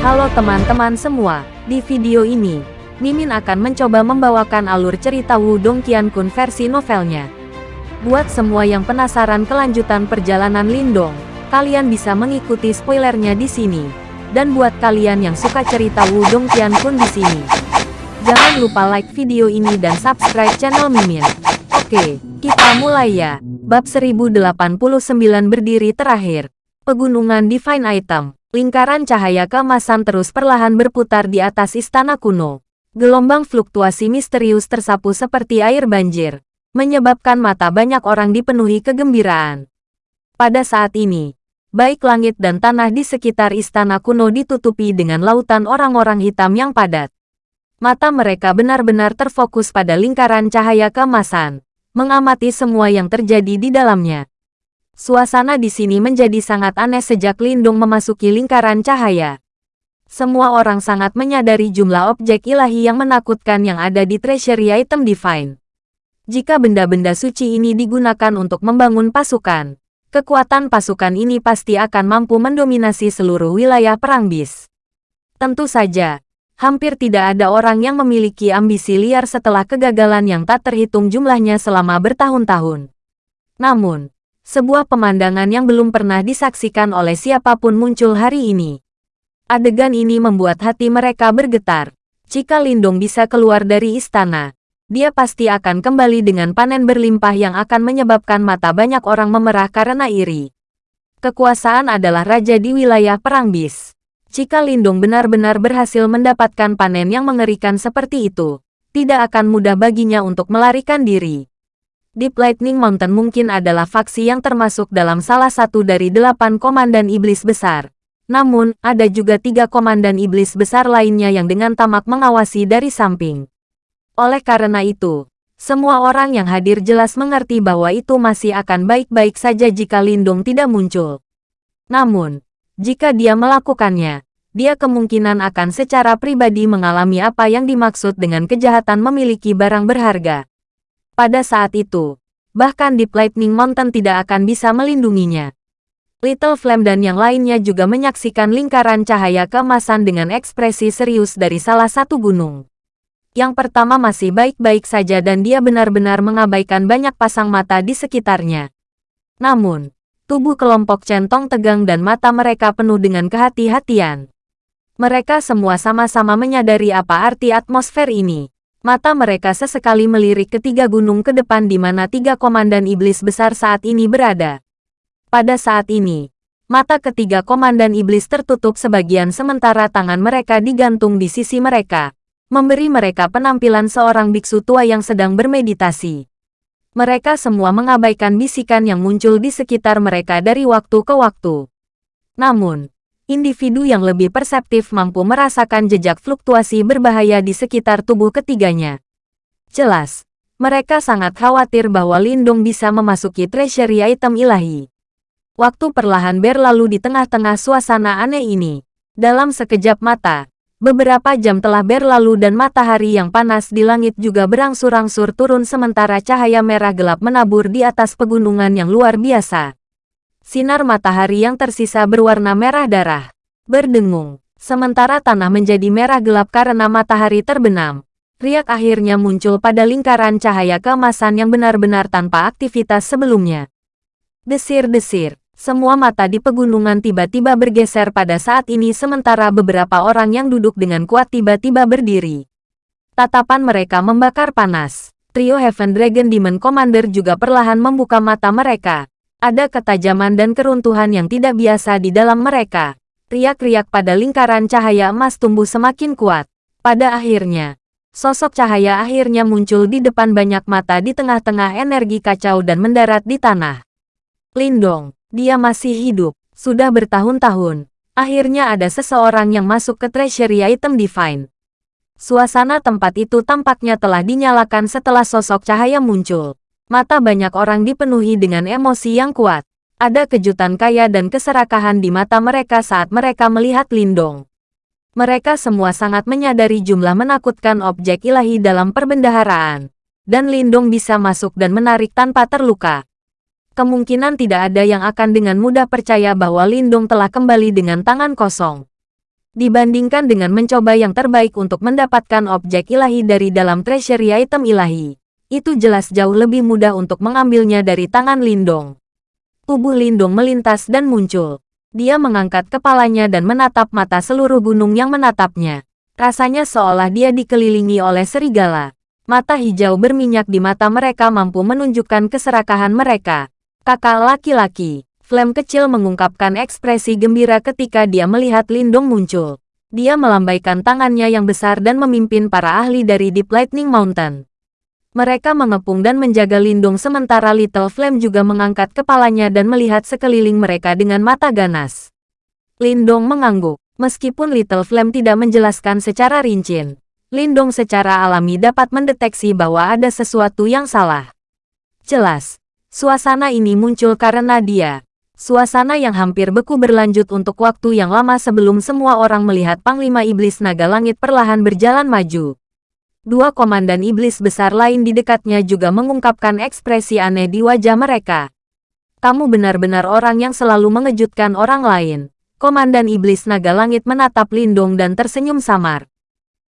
Halo teman-teman semua, di video ini, Mimin akan mencoba membawakan alur cerita Wudong Qiankun versi novelnya. Buat semua yang penasaran kelanjutan perjalanan Lindong, kalian bisa mengikuti spoilernya di sini. Dan buat kalian yang suka cerita Wudong Qiankun di sini, jangan lupa like video ini dan subscribe channel Mimin. Oke, kita mulai ya. Bab 1089 berdiri terakhir. Pegunungan Divine Item. Lingkaran cahaya keemasan terus perlahan berputar di atas istana kuno. Gelombang fluktuasi misterius tersapu seperti air banjir, menyebabkan mata banyak orang dipenuhi kegembiraan. Pada saat ini, baik langit dan tanah di sekitar istana kuno ditutupi dengan lautan orang-orang hitam yang padat. Mata mereka benar-benar terfokus pada lingkaran cahaya keemasan, mengamati semua yang terjadi di dalamnya. Suasana di sini menjadi sangat aneh sejak Lindung memasuki lingkaran cahaya. Semua orang sangat menyadari jumlah objek ilahi yang menakutkan yang ada di Treasury Item Divine. Jika benda-benda suci ini digunakan untuk membangun pasukan, kekuatan pasukan ini pasti akan mampu mendominasi seluruh wilayah perang bis. Tentu saja, hampir tidak ada orang yang memiliki ambisi liar setelah kegagalan yang tak terhitung jumlahnya selama bertahun-tahun. Namun, sebuah pemandangan yang belum pernah disaksikan oleh siapa pun muncul hari ini. Adegan ini membuat hati mereka bergetar. Jika Lindong bisa keluar dari istana, dia pasti akan kembali dengan panen berlimpah yang akan menyebabkan mata banyak orang memerah karena iri. Kekuasaan adalah raja di wilayah perang bis. Jika Lindong benar-benar berhasil mendapatkan panen yang mengerikan seperti itu, tidak akan mudah baginya untuk melarikan diri. Deep Lightning Mountain mungkin adalah faksi yang termasuk dalam salah satu dari delapan komandan iblis besar. Namun, ada juga tiga komandan iblis besar lainnya yang dengan tamak mengawasi dari samping. Oleh karena itu, semua orang yang hadir jelas mengerti bahwa itu masih akan baik-baik saja jika Lindung tidak muncul. Namun, jika dia melakukannya, dia kemungkinan akan secara pribadi mengalami apa yang dimaksud dengan kejahatan memiliki barang berharga. Pada saat itu, bahkan Deep Lightning Mountain tidak akan bisa melindunginya. Little Flame dan yang lainnya juga menyaksikan lingkaran cahaya keemasan dengan ekspresi serius dari salah satu gunung. Yang pertama masih baik-baik saja dan dia benar-benar mengabaikan banyak pasang mata di sekitarnya. Namun, tubuh kelompok centong tegang dan mata mereka penuh dengan kehati-hatian. Mereka semua sama-sama menyadari apa arti atmosfer ini. Mata mereka sesekali melirik ketiga gunung ke depan di mana tiga komandan iblis besar saat ini berada. Pada saat ini, mata ketiga komandan iblis tertutup sebagian sementara tangan mereka digantung di sisi mereka, memberi mereka penampilan seorang biksu tua yang sedang bermeditasi. Mereka semua mengabaikan bisikan yang muncul di sekitar mereka dari waktu ke waktu. Namun, individu yang lebih perseptif mampu merasakan jejak fluktuasi berbahaya di sekitar tubuh ketiganya. Jelas, mereka sangat khawatir bahwa Lindung bisa memasuki treasury item ilahi. Waktu perlahan berlalu di tengah-tengah suasana aneh ini. Dalam sekejap mata, beberapa jam telah berlalu dan matahari yang panas di langit juga berangsur-angsur turun sementara cahaya merah gelap menabur di atas pegunungan yang luar biasa. Sinar matahari yang tersisa berwarna merah darah. Berdengung. Sementara tanah menjadi merah gelap karena matahari terbenam. Riak akhirnya muncul pada lingkaran cahaya keemasan yang benar-benar tanpa aktivitas sebelumnya. Desir-desir. Semua mata di pegunungan tiba-tiba bergeser pada saat ini sementara beberapa orang yang duduk dengan kuat tiba-tiba berdiri. Tatapan mereka membakar panas. Trio Heaven Dragon Demon Commander juga perlahan membuka mata mereka. Ada ketajaman dan keruntuhan yang tidak biasa di dalam mereka. Riak-riak pada lingkaran cahaya emas tumbuh semakin kuat. Pada akhirnya, sosok cahaya akhirnya muncul di depan banyak mata di tengah-tengah energi kacau dan mendarat di tanah. Lindong, dia masih hidup. Sudah bertahun-tahun. Akhirnya ada seseorang yang masuk ke Treasury Item Divine. Suasana tempat itu tampaknya telah dinyalakan setelah sosok cahaya muncul. Mata banyak orang dipenuhi dengan emosi yang kuat. Ada kejutan kaya dan keserakahan di mata mereka saat mereka melihat Lindong. Mereka semua sangat menyadari jumlah menakutkan objek ilahi dalam perbendaharaan. Dan Lindong bisa masuk dan menarik tanpa terluka. Kemungkinan tidak ada yang akan dengan mudah percaya bahwa Lindong telah kembali dengan tangan kosong. Dibandingkan dengan mencoba yang terbaik untuk mendapatkan objek ilahi dari dalam treasury item ilahi, itu jelas jauh lebih mudah untuk mengambilnya dari tangan Lindong. Tubuh Lindong melintas dan muncul. Dia mengangkat kepalanya dan menatap mata seluruh gunung yang menatapnya. Rasanya seolah dia dikelilingi oleh serigala. Mata hijau berminyak di mata mereka mampu menunjukkan keserakahan mereka. Kakak laki-laki, Flame kecil mengungkapkan ekspresi gembira ketika dia melihat Lindong muncul. Dia melambaikan tangannya yang besar dan memimpin para ahli dari Deep Lightning Mountain. Mereka mengepung dan menjaga Lindong sementara Little Flame juga mengangkat kepalanya dan melihat sekeliling mereka dengan mata ganas. Lindong mengangguk. Meskipun Little Flame tidak menjelaskan secara rinci, Lindong secara alami dapat mendeteksi bahwa ada sesuatu yang salah. Jelas, suasana ini muncul karena dia, Suasana yang hampir beku berlanjut untuk waktu yang lama sebelum semua orang melihat Panglima Iblis Naga Langit perlahan berjalan maju. Dua komandan iblis besar lain di dekatnya juga mengungkapkan ekspresi aneh di wajah mereka. Kamu benar-benar orang yang selalu mengejutkan orang lain. Komandan Iblis Naga Langit menatap Lindung dan tersenyum samar.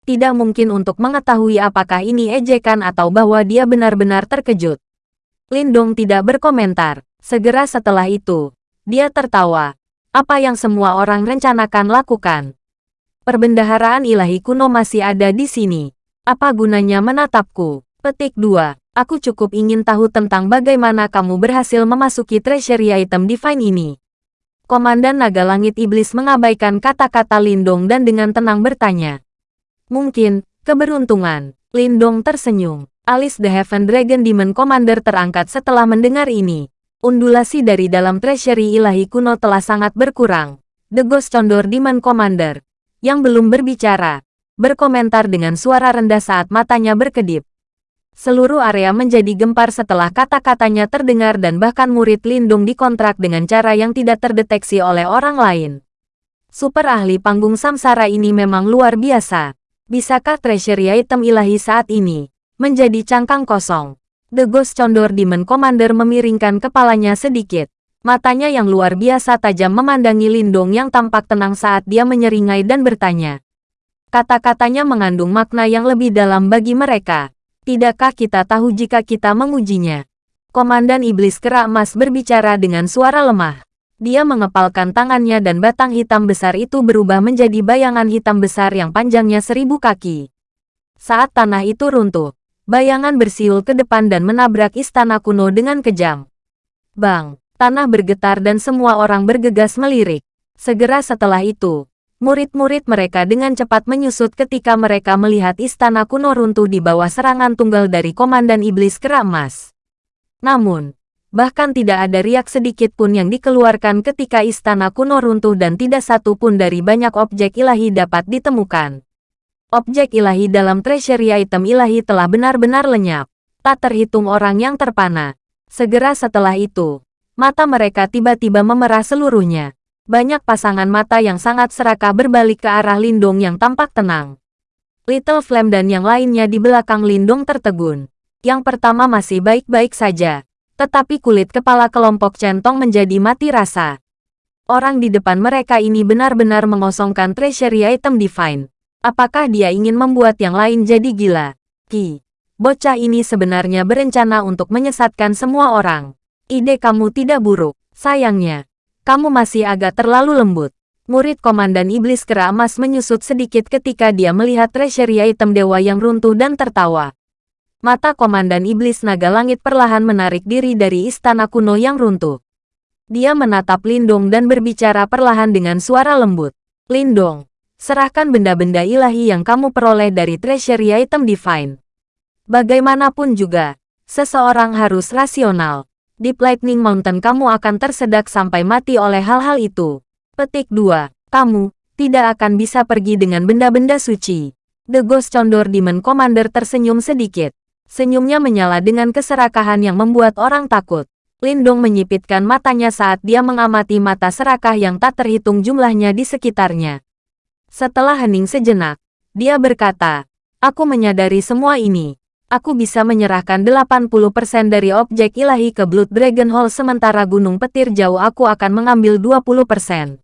Tidak mungkin untuk mengetahui apakah ini ejekan atau bahwa dia benar-benar terkejut. Lindung tidak berkomentar. Segera setelah itu, dia tertawa. Apa yang semua orang rencanakan lakukan? Perbendaharaan ilahi kuno masih ada di sini. Apa gunanya menatapku? Petik 2. Aku cukup ingin tahu tentang bagaimana kamu berhasil memasuki treasury item divine ini. Komandan Naga Langit Iblis mengabaikan kata-kata Lindong dan dengan tenang bertanya. Mungkin, keberuntungan. Lindong tersenyum. Alis The Heaven Dragon Demon Commander terangkat setelah mendengar ini. Undulasi dari dalam treasury ilahi kuno telah sangat berkurang. The Ghost Condor Demon Commander, yang belum berbicara, berkomentar dengan suara rendah saat matanya berkedip. Seluruh area menjadi gempar setelah kata-katanya terdengar dan bahkan murid Lindung dikontrak dengan cara yang tidak terdeteksi oleh orang lain. Super ahli panggung samsara ini memang luar biasa. Bisakah treasury item ilahi saat ini menjadi cangkang kosong? The Ghost Condor Demon Commander memiringkan kepalanya sedikit. Matanya yang luar biasa tajam memandangi Lindong yang tampak tenang saat dia menyeringai dan bertanya. Kata-katanya mengandung makna yang lebih dalam bagi mereka. Tidakkah kita tahu jika kita mengujinya? Komandan Iblis Kera Emas berbicara dengan suara lemah. Dia mengepalkan tangannya dan batang hitam besar itu berubah menjadi bayangan hitam besar yang panjangnya seribu kaki. Saat tanah itu runtuh, Bayangan bersiul ke depan dan menabrak istana kuno dengan kejam. Bang, tanah bergetar dan semua orang bergegas melirik. Segera setelah itu, murid-murid mereka dengan cepat menyusut ketika mereka melihat istana kuno runtuh di bawah serangan tunggal dari Komandan Iblis Keramas. Namun, bahkan tidak ada riak sedikit pun yang dikeluarkan ketika istana kuno runtuh dan tidak satu pun dari banyak objek ilahi dapat ditemukan. Objek ilahi dalam treasury item ilahi telah benar-benar lenyap. Tak terhitung orang yang terpana. Segera setelah itu, mata mereka tiba-tiba memerah seluruhnya. Banyak pasangan mata yang sangat serakah berbalik ke arah Lindung yang tampak tenang. Little Flame dan yang lainnya di belakang Lindung tertegun. Yang pertama masih baik-baik saja. Tetapi kulit kepala kelompok centong menjadi mati rasa. Orang di depan mereka ini benar-benar mengosongkan treasury item divine. Apakah dia ingin membuat yang lain jadi gila? Ki, bocah ini sebenarnya berencana untuk menyesatkan semua orang. Ide kamu tidak buruk. Sayangnya, kamu masih agak terlalu lembut. Murid Komandan Iblis Kera Emas menyusut sedikit ketika dia melihat treasury item dewa yang runtuh dan tertawa. Mata Komandan Iblis Naga Langit perlahan menarik diri dari istana kuno yang runtuh. Dia menatap Lindong dan berbicara perlahan dengan suara lembut. Lindong, serahkan benda-benda ilahi yang kamu peroleh dari treasury item divine. Bagaimanapun juga, seseorang harus rasional. Di Lightning Mountain kamu akan tersedak sampai mati oleh hal-hal itu. Petik 2. Kamu tidak akan bisa pergi dengan benda-benda suci. The Ghost Condor Demon Commander tersenyum sedikit. Senyumnya menyala dengan keserakahan yang membuat orang takut. Lindong menyipitkan matanya saat dia mengamati mata serakah yang tak terhitung jumlahnya di sekitarnya. Setelah hening sejenak, dia berkata, Aku menyadari semua ini. Aku bisa menyerahkan 80% dari objek ilahi ke Blood Dragon Hall sementara Gunung Petir Jauh aku akan mengambil 20%.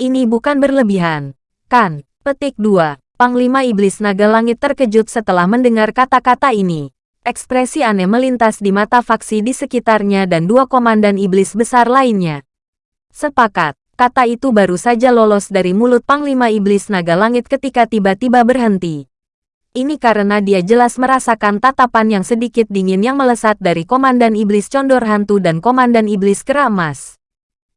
Ini bukan berlebihan. Kan, petik 2. Panglima Iblis Naga Langit terkejut setelah mendengar kata-kata ini. Ekspresi aneh melintas di mata faksi di sekitarnya dan dua komandan iblis besar lainnya. Sepakat, kata itu baru saja lolos dari mulut Panglima Iblis Naga Langit ketika tiba-tiba berhenti. Ini karena dia jelas merasakan tatapan yang sedikit dingin yang melesat dari Komandan Iblis Condor Hantu dan Komandan Iblis Keramas.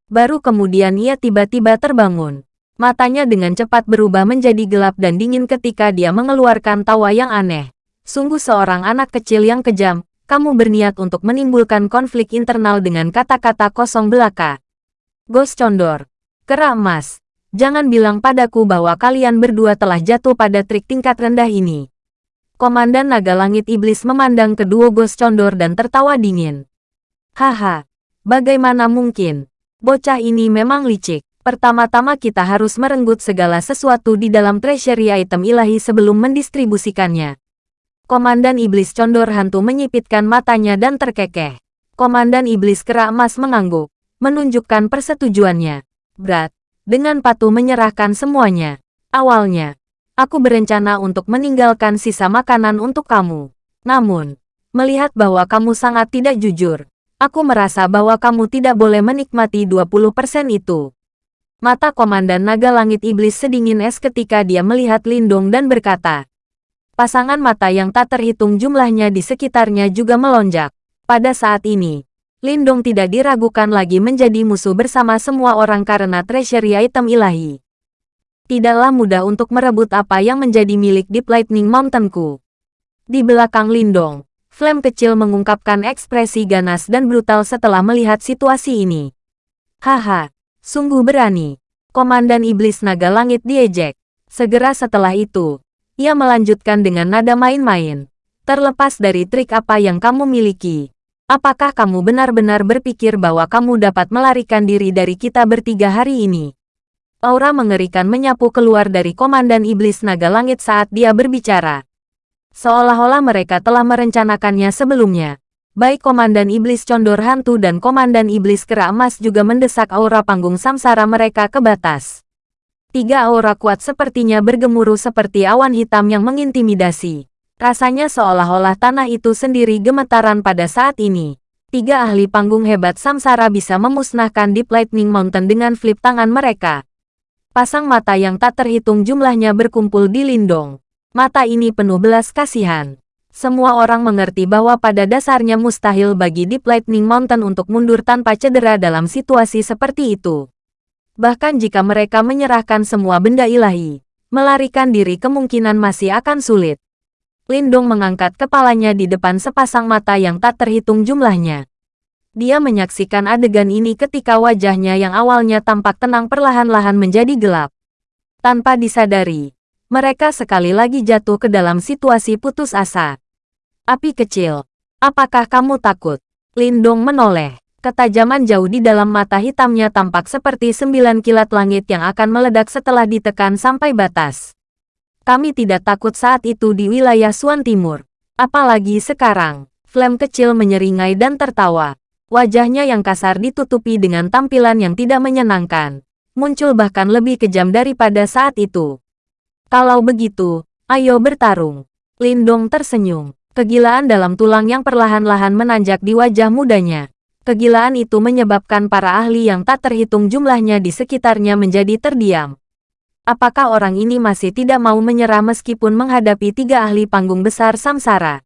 Baru kemudian ia tiba-tiba terbangun. Matanya dengan cepat berubah menjadi gelap dan dingin ketika dia mengeluarkan tawa yang aneh. Sungguh seorang anak kecil yang kejam, kamu berniat untuk menimbulkan konflik internal dengan kata-kata kosong belaka. Ghost Condor. Kera emas. Jangan bilang padaku bahwa kalian berdua telah jatuh pada trik tingkat rendah ini. Komandan Naga Langit Iblis memandang kedua Ghost Condor dan tertawa dingin. Haha, bagaimana mungkin? Bocah ini memang licik. Pertama-tama kita harus merenggut segala sesuatu di dalam treasury item ilahi sebelum mendistribusikannya. Komandan Iblis Condor Hantu menyipitkan matanya dan terkekeh. Komandan Iblis Kera Emas mengangguk, menunjukkan persetujuannya. Berat, dengan patuh menyerahkan semuanya. Awalnya, aku berencana untuk meninggalkan sisa makanan untuk kamu. Namun, melihat bahwa kamu sangat tidak jujur, aku merasa bahwa kamu tidak boleh menikmati 20% itu. Mata Komandan Naga Langit Iblis sedingin es ketika dia melihat Lindong dan berkata, Pasangan mata yang tak terhitung jumlahnya di sekitarnya juga melonjak. Pada saat ini, Lindong tidak diragukan lagi menjadi musuh bersama semua orang karena treasury item ilahi. Tidaklah mudah untuk merebut apa yang menjadi milik Deep Lightning Mountainku. Di belakang Lindong, Flame kecil mengungkapkan ekspresi ganas dan brutal setelah melihat situasi ini. Haha, Sungguh berani. Komandan Iblis Naga Langit diejek. Segera setelah itu, ia melanjutkan dengan nada main-main. Terlepas dari trik apa yang kamu miliki, apakah kamu benar-benar berpikir bahwa kamu dapat melarikan diri dari kita bertiga hari ini? Aura mengerikan menyapu keluar dari Komandan Iblis Naga Langit saat dia berbicara. Seolah-olah mereka telah merencanakannya sebelumnya. Baik Komandan Iblis Condor Hantu dan Komandan Iblis Kera Emas juga mendesak aura panggung samsara mereka ke batas. Tiga aura kuat sepertinya bergemuruh seperti awan hitam yang mengintimidasi. Rasanya seolah-olah tanah itu sendiri gemetaran pada saat ini. Tiga ahli panggung hebat samsara bisa memusnahkan Deep Lightning Mountain dengan flip tangan mereka. Pasang mata yang tak terhitung jumlahnya berkumpul di Lindong. Mata ini penuh belas kasihan. Semua orang mengerti bahwa pada dasarnya mustahil bagi Deep Lightning Mountain untuk mundur tanpa cedera dalam situasi seperti itu. Bahkan jika mereka menyerahkan semua benda ilahi, melarikan diri kemungkinan masih akan sulit. Lindong mengangkat kepalanya di depan sepasang mata yang tak terhitung jumlahnya. Dia menyaksikan adegan ini ketika wajahnya yang awalnya tampak tenang perlahan-lahan menjadi gelap. Tanpa disadari, mereka sekali lagi jatuh ke dalam situasi putus asa. Api kecil. Apakah kamu takut? Lindong menoleh. Ketajaman jauh di dalam mata hitamnya tampak seperti sembilan kilat langit yang akan meledak setelah ditekan sampai batas. Kami tidak takut saat itu di wilayah Suan Timur. Apalagi sekarang. Flame kecil menyeringai dan tertawa. Wajahnya yang kasar ditutupi dengan tampilan yang tidak menyenangkan. Muncul bahkan lebih kejam daripada saat itu. Kalau begitu, ayo bertarung. Lindong tersenyum. Kegilaan dalam tulang yang perlahan-lahan menanjak di wajah mudanya. Kegilaan itu menyebabkan para ahli yang tak terhitung jumlahnya di sekitarnya menjadi terdiam. Apakah orang ini masih tidak mau menyerah meskipun menghadapi tiga ahli panggung besar samsara?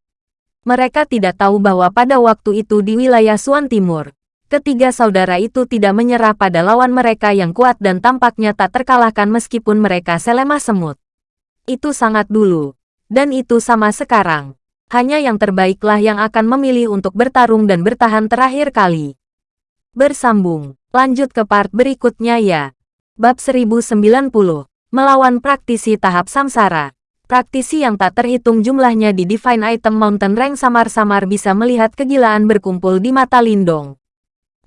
Mereka tidak tahu bahwa pada waktu itu di wilayah Suan Timur, ketiga saudara itu tidak menyerah pada lawan mereka yang kuat dan tampaknya tak terkalahkan meskipun mereka selemah semut. Itu sangat dulu. Dan itu sama sekarang hanya yang terbaiklah yang akan memilih untuk bertarung dan bertahan terakhir kali. Bersambung, lanjut ke part berikutnya ya. Bab 1090, melawan praktisi tahap samsara. Praktisi yang tak terhitung jumlahnya di Divine Item Mountain Rank samar-samar bisa melihat kegilaan berkumpul di mata Lindong.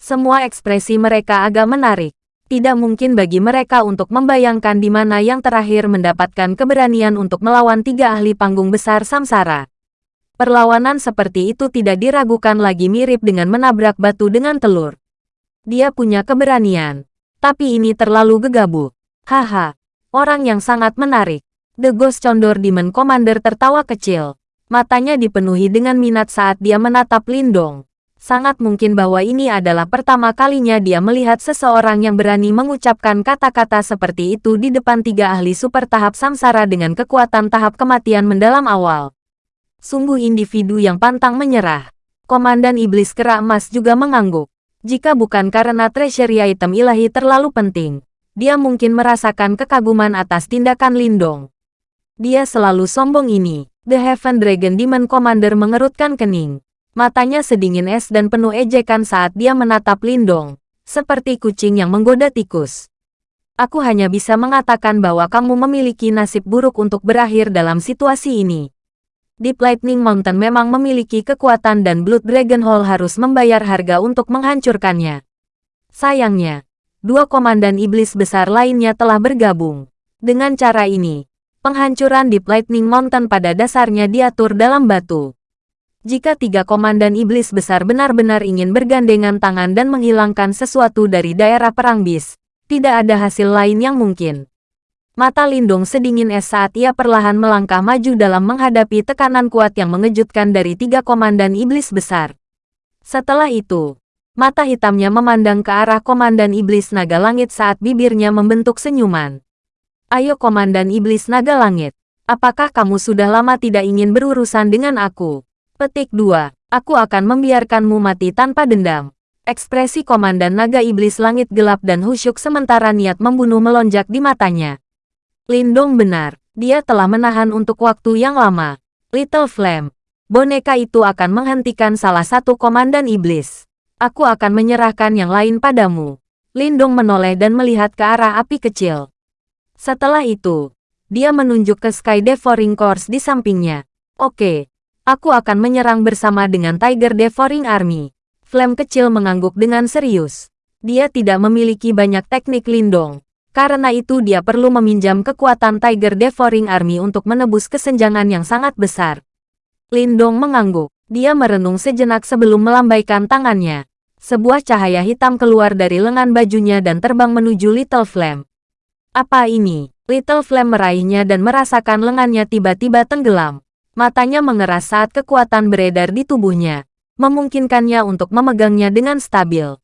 Semua ekspresi mereka agak menarik. Tidak mungkin bagi mereka untuk membayangkan di mana yang terakhir mendapatkan keberanian untuk melawan tiga ahli panggung besar samsara. Perlawanan seperti itu tidak diragukan lagi mirip dengan menabrak batu dengan telur. Dia punya keberanian. Tapi ini terlalu gegabah. Haha. Orang yang sangat menarik. The Ghost Condor Demon Commander tertawa kecil. Matanya dipenuhi dengan minat saat dia menatap Lindong. Sangat mungkin bahwa ini adalah pertama kalinya dia melihat seseorang yang berani mengucapkan kata-kata seperti itu di depan tiga ahli super tahap samsara dengan kekuatan tahap kematian mendalam awal. Sungguh individu yang pantang menyerah. Komandan Iblis Kera Emas juga mengangguk. Jika bukan karena treasury item ilahi terlalu penting, dia mungkin merasakan kekaguman atas tindakan Lindong. Dia selalu sombong ini. The Heaven Dragon Demon Commander mengerutkan kening. Matanya sedingin es dan penuh ejekan saat dia menatap Lindong, seperti kucing yang menggoda tikus. Aku hanya bisa mengatakan bahwa kamu memiliki nasib buruk untuk berakhir dalam situasi ini. Deep Lightning Mountain memang memiliki kekuatan dan Blood Dragon Hall harus membayar harga untuk menghancurkannya. Sayangnya, dua komandan iblis besar lainnya telah bergabung. Dengan cara ini, penghancuran Deep Lightning Mountain pada dasarnya diatur dalam batu. Jika tiga komandan iblis besar benar-benar ingin bergandengan tangan dan menghilangkan sesuatu dari daerah perang bis, tidak ada hasil lain yang mungkin. Mata Lindung sedingin es saat ia perlahan melangkah maju dalam menghadapi tekanan kuat yang mengejutkan dari tiga komandan iblis besar. Setelah itu, mata hitamnya memandang ke arah komandan iblis naga langit saat bibirnya membentuk senyuman. Ayo komandan iblis naga langit, apakah kamu sudah lama tidak ingin berurusan dengan aku? Petik 2. Aku akan membiarkanmu mati tanpa dendam. Ekspresi Komandan Naga Iblis Langit gelap dan husyuk sementara niat membunuh melonjak di matanya. Lindong benar, dia telah menahan untuk waktu yang lama. Little Flame, boneka itu akan menghentikan salah satu Komandan Iblis. Aku akan menyerahkan yang lain padamu. Lindong menoleh dan melihat ke arah api kecil. Setelah itu, dia menunjuk ke Sky Devouring Course di sampingnya. Oke, Aku akan menyerang bersama dengan Tiger Devouring Army. Flame kecil mengangguk dengan serius. Dia tidak memiliki banyak teknik lindung. Karena itu dia perlu meminjam kekuatan Tiger Devouring Army untuk menebus kesenjangan yang sangat besar. Lindong mengangguk. Dia merenung sejenak sebelum melambaikan tangannya. Sebuah cahaya hitam keluar dari lengan bajunya dan terbang menuju Little Flame. Apa ini? Little Flame meraihnya dan merasakan lengannya tiba-tiba tenggelam. Matanya mengeras saat kekuatan beredar di tubuhnya, memungkinkannya untuk memegangnya dengan stabil.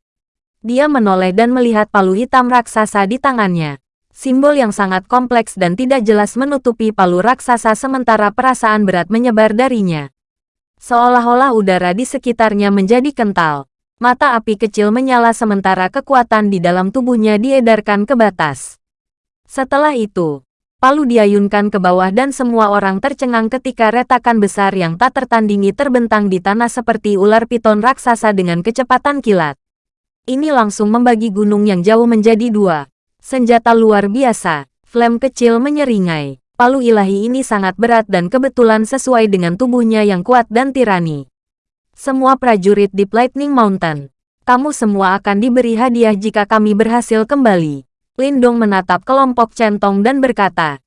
Dia menoleh dan melihat palu hitam raksasa di tangannya. Simbol yang sangat kompleks dan tidak jelas menutupi palu raksasa sementara perasaan berat menyebar darinya. Seolah-olah udara di sekitarnya menjadi kental. Mata api kecil menyala sementara kekuatan di dalam tubuhnya diedarkan ke batas. Setelah itu, Palu diayunkan ke bawah dan semua orang tercengang ketika retakan besar yang tak tertandingi terbentang di tanah seperti ular piton raksasa dengan kecepatan kilat. Ini langsung membagi gunung yang jauh menjadi dua. Senjata luar biasa, flame kecil menyeringai. Palu ilahi ini sangat berat dan kebetulan sesuai dengan tubuhnya yang kuat dan tirani. Semua prajurit di Lightning Mountain, kamu semua akan diberi hadiah jika kami berhasil kembali. Lindong menatap kelompok Centong dan berkata.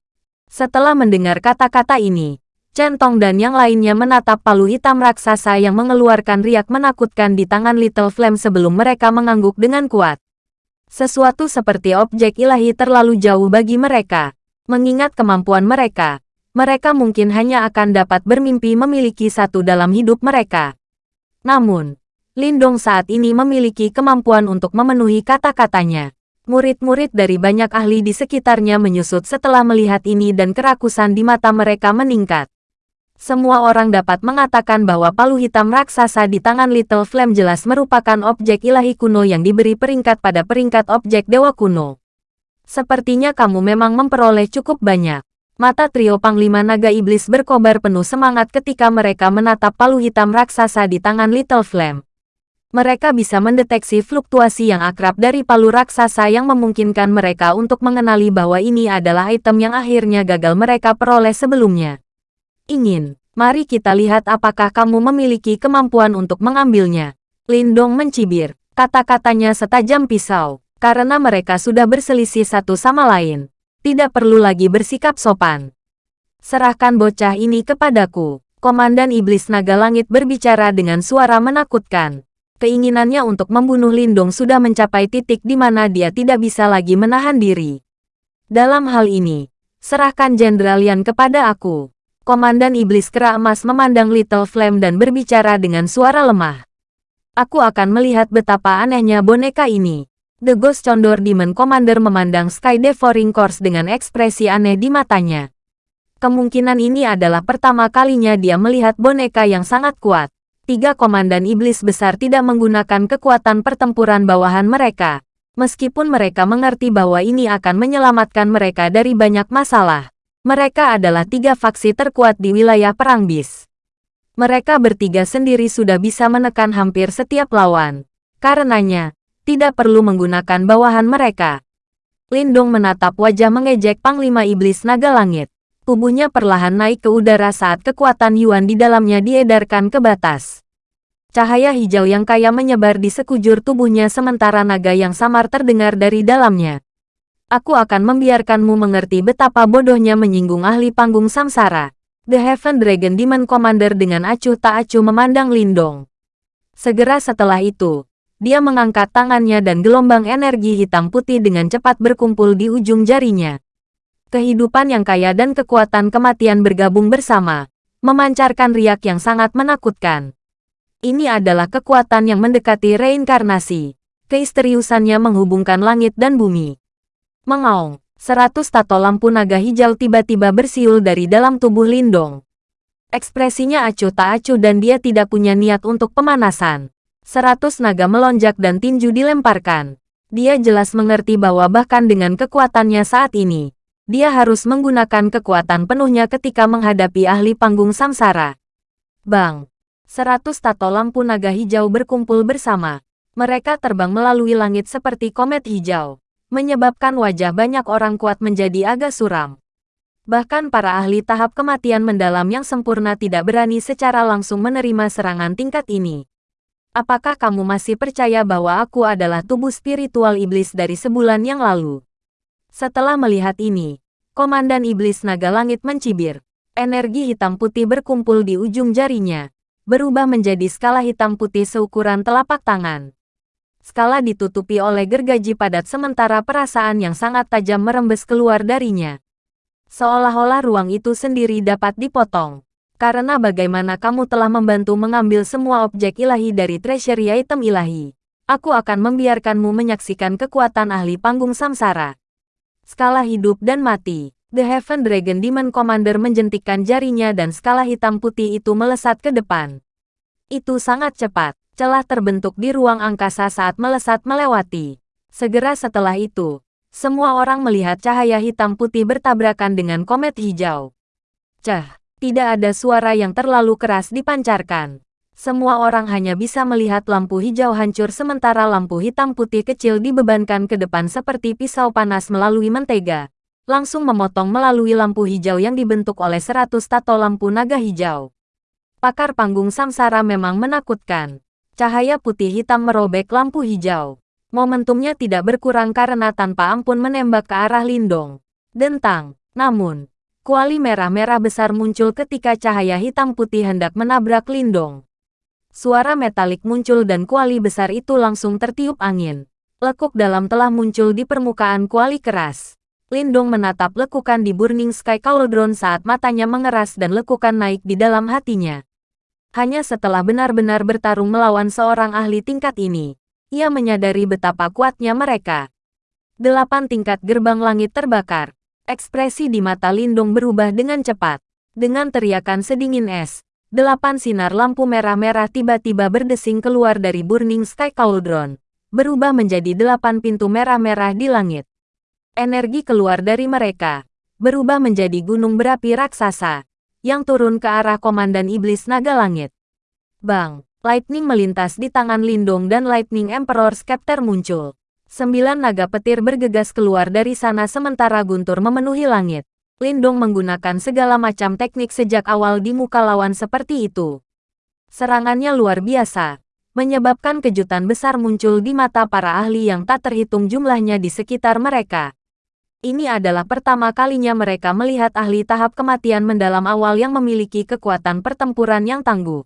Setelah mendengar kata-kata ini, Centong dan yang lainnya menatap palu hitam raksasa yang mengeluarkan riak menakutkan di tangan Little Flame sebelum mereka mengangguk dengan kuat. Sesuatu seperti objek ilahi terlalu jauh bagi mereka. Mengingat kemampuan mereka, mereka mungkin hanya akan dapat bermimpi memiliki satu dalam hidup mereka. Namun, Lindong saat ini memiliki kemampuan untuk memenuhi kata-katanya. Murid-murid dari banyak ahli di sekitarnya menyusut setelah melihat ini dan kerakusan di mata mereka meningkat. Semua orang dapat mengatakan bahwa palu hitam raksasa di tangan Little Flame jelas merupakan objek ilahi kuno yang diberi peringkat pada peringkat objek dewa kuno. Sepertinya kamu memang memperoleh cukup banyak. Mata trio Panglima Naga Iblis berkobar penuh semangat ketika mereka menatap palu hitam raksasa di tangan Little Flame. Mereka bisa mendeteksi fluktuasi yang akrab dari palu raksasa yang memungkinkan mereka untuk mengenali bahwa ini adalah item yang akhirnya gagal mereka peroleh sebelumnya. Ingin, mari kita lihat apakah kamu memiliki kemampuan untuk mengambilnya. Lindong mencibir, kata-katanya setajam pisau, karena mereka sudah berselisih satu sama lain. Tidak perlu lagi bersikap sopan. Serahkan bocah ini kepadaku. Komandan Iblis Naga Langit berbicara dengan suara menakutkan. Keinginannya untuk membunuh Lindong sudah mencapai titik di mana dia tidak bisa lagi menahan diri. Dalam hal ini, serahkan Jenderal Yan kepada aku. Komandan Iblis Kera Emas memandang Little Flame dan berbicara dengan suara lemah. Aku akan melihat betapa anehnya boneka ini. The Ghost Condor Demon Commander memandang Sky Devouring Course dengan ekspresi aneh di matanya. Kemungkinan ini adalah pertama kalinya dia melihat boneka yang sangat kuat. Tiga komandan iblis besar tidak menggunakan kekuatan pertempuran bawahan mereka. Meskipun mereka mengerti bahwa ini akan menyelamatkan mereka dari banyak masalah. Mereka adalah tiga faksi terkuat di wilayah Perang Bis. Mereka bertiga sendiri sudah bisa menekan hampir setiap lawan. Karenanya, tidak perlu menggunakan bawahan mereka. Lindung menatap wajah mengejek Panglima Iblis Naga Langit. Tubuhnya perlahan naik ke udara saat kekuatan Yuan di dalamnya diedarkan ke batas. Cahaya hijau yang kaya menyebar di sekujur tubuhnya sementara naga yang samar terdengar dari dalamnya. Aku akan membiarkanmu mengerti betapa bodohnya menyinggung ahli panggung samsara. The Heaven Dragon Demon Commander dengan acuh tak acuh memandang Lindong. Segera setelah itu, dia mengangkat tangannya dan gelombang energi hitam putih dengan cepat berkumpul di ujung jarinya. Kehidupan yang kaya dan kekuatan kematian bergabung bersama, memancarkan riak yang sangat menakutkan. Ini adalah kekuatan yang mendekati reinkarnasi. Keisteriusannya menghubungkan langit dan bumi. Mengaung. Seratus tato lampu naga hijau tiba-tiba bersiul dari dalam tubuh Lindong. Ekspresinya acuh tak acuh dan dia tidak punya niat untuk pemanasan. Seratus naga melonjak dan tinju dilemparkan. Dia jelas mengerti bahwa bahkan dengan kekuatannya saat ini, dia harus menggunakan kekuatan penuhnya ketika menghadapi ahli panggung samsara. Bang! Seratus tato lampu naga hijau berkumpul bersama. Mereka terbang melalui langit seperti komet hijau menyebabkan wajah banyak orang kuat menjadi agak suram. Bahkan para ahli tahap kematian mendalam yang sempurna tidak berani secara langsung menerima serangan tingkat ini. Apakah kamu masih percaya bahwa aku adalah tubuh spiritual iblis dari sebulan yang lalu? Setelah melihat ini, Komandan Iblis Naga Langit mencibir. Energi hitam putih berkumpul di ujung jarinya, berubah menjadi skala hitam putih seukuran telapak tangan skala ditutupi oleh gergaji padat sementara perasaan yang sangat tajam merembes keluar darinya. Seolah-olah ruang itu sendiri dapat dipotong. Karena bagaimana kamu telah membantu mengambil semua objek ilahi dari treasury item ilahi. Aku akan membiarkanmu menyaksikan kekuatan ahli panggung samsara. Skala hidup dan mati. The Heaven Dragon Demon Commander menjentikkan jarinya dan skala hitam putih itu melesat ke depan. Itu sangat cepat celah terbentuk di ruang angkasa saat melesat melewati. Segera setelah itu, semua orang melihat cahaya hitam putih bertabrakan dengan komet hijau. Cah, tidak ada suara yang terlalu keras dipancarkan. Semua orang hanya bisa melihat lampu hijau hancur sementara lampu hitam putih kecil dibebankan ke depan seperti pisau panas melalui mentega. Langsung memotong melalui lampu hijau yang dibentuk oleh seratus tato lampu naga hijau. Pakar panggung samsara memang menakutkan. Cahaya putih hitam merobek lampu hijau. Momentumnya tidak berkurang karena tanpa ampun menembak ke arah Lindong. Dentang. Namun, kuali merah-merah besar muncul ketika cahaya hitam putih hendak menabrak Lindong. Suara metalik muncul dan kuali besar itu langsung tertiup angin. Lekuk dalam telah muncul di permukaan kuali keras. Lindong menatap lekukan di Burning Sky Cauldron saat matanya mengeras dan lekukan naik di dalam hatinya. Hanya setelah benar-benar bertarung melawan seorang ahli tingkat ini, ia menyadari betapa kuatnya mereka. Delapan tingkat gerbang langit terbakar. Ekspresi di mata Lindung berubah dengan cepat. Dengan teriakan sedingin es, delapan sinar lampu merah-merah tiba-tiba berdesing keluar dari Burning Sky Cauldron, berubah menjadi delapan pintu merah-merah di langit. Energi keluar dari mereka, berubah menjadi gunung berapi raksasa, yang turun ke arah Komandan Iblis Naga Langit. Bang! Lightning melintas di tangan Lindong dan Lightning Emperor Scepter muncul. Sembilan naga petir bergegas keluar dari sana sementara guntur memenuhi langit. Lindong menggunakan segala macam teknik sejak awal di muka lawan seperti itu. Serangannya luar biasa, menyebabkan kejutan besar muncul di mata para ahli yang tak terhitung jumlahnya di sekitar mereka. Ini adalah pertama kalinya mereka melihat ahli tahap kematian mendalam awal yang memiliki kekuatan pertempuran yang tangguh.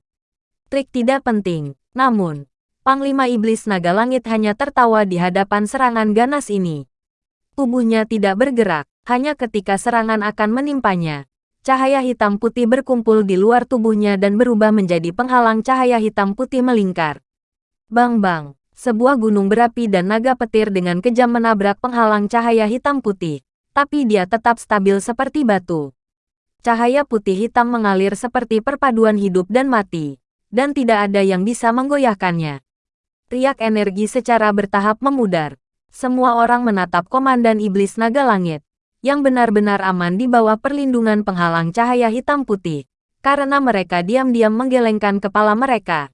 Trik tidak penting, namun, Panglima Iblis Naga Langit hanya tertawa di hadapan serangan ganas ini. Tubuhnya tidak bergerak, Hanya ketika serangan akan menimpanya, cahaya hitam putih berkumpul di luar tubuhnya dan berubah menjadi penghalang cahaya hitam putih melingkar. Bang-bang, sebuah gunung berapi dan naga petir dengan kejam menabrak penghalang cahaya hitam putih, tapi dia tetap stabil seperti batu. Cahaya putih hitam mengalir seperti perpaduan hidup dan mati, dan tidak ada yang bisa menggoyahkannya. Riak energi secara bertahap memudar. Semua orang menatap Komandan Iblis Naga Langit, yang benar-benar aman di bawah perlindungan penghalang cahaya hitam putih, karena mereka diam-diam menggelengkan kepala mereka.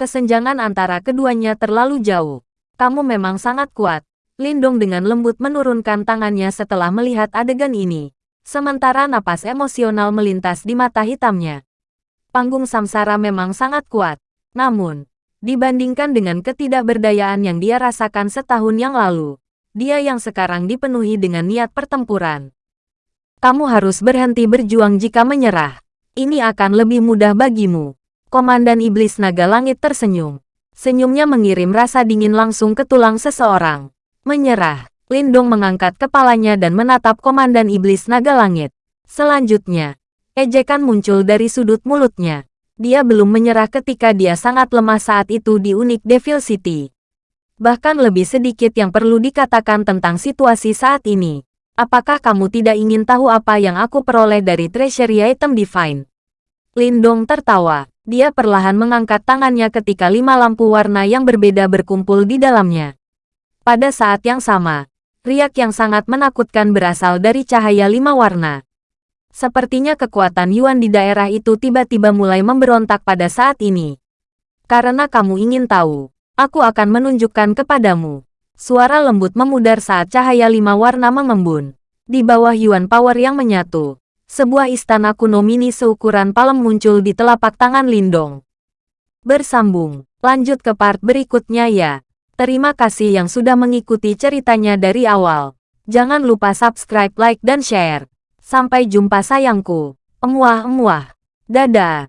Kesenjangan antara keduanya terlalu jauh. Kamu memang sangat kuat. Lindong dengan lembut menurunkan tangannya setelah melihat adegan ini. Sementara napas emosional melintas di mata hitamnya. Panggung samsara memang sangat kuat. Namun, dibandingkan dengan ketidakberdayaan yang dia rasakan setahun yang lalu, dia yang sekarang dipenuhi dengan niat pertempuran. Kamu harus berhenti berjuang jika menyerah. Ini akan lebih mudah bagimu. Komandan Iblis Naga Langit tersenyum. Senyumnya mengirim rasa dingin langsung ke tulang seseorang. Menyerah. Lindong mengangkat kepalanya dan menatap Komandan Iblis Naga Langit. Selanjutnya, ejekan muncul dari sudut mulutnya. Dia belum menyerah ketika dia sangat lemah saat itu di Unik Devil City. Bahkan lebih sedikit yang perlu dikatakan tentang situasi saat ini. Apakah kamu tidak ingin tahu apa yang aku peroleh dari treasury item divine? Lindong tertawa. Dia perlahan mengangkat tangannya ketika lima lampu warna yang berbeda berkumpul di dalamnya. Pada saat yang sama, riak yang sangat menakutkan berasal dari cahaya lima warna. Sepertinya kekuatan Yuan di daerah itu tiba-tiba mulai memberontak pada saat ini. Karena kamu ingin tahu, Aku akan menunjukkan kepadamu. Suara lembut memudar saat cahaya lima warna mengembun. Di bawah Yuan Power yang menyatu, sebuah istana kuno mini seukuran palem muncul di telapak tangan Lindong. Bersambung, lanjut ke part berikutnya ya. Terima kasih yang sudah mengikuti ceritanya dari awal. Jangan lupa subscribe, like, dan share. Sampai jumpa sayangku. Emuah-emuah. Dadah.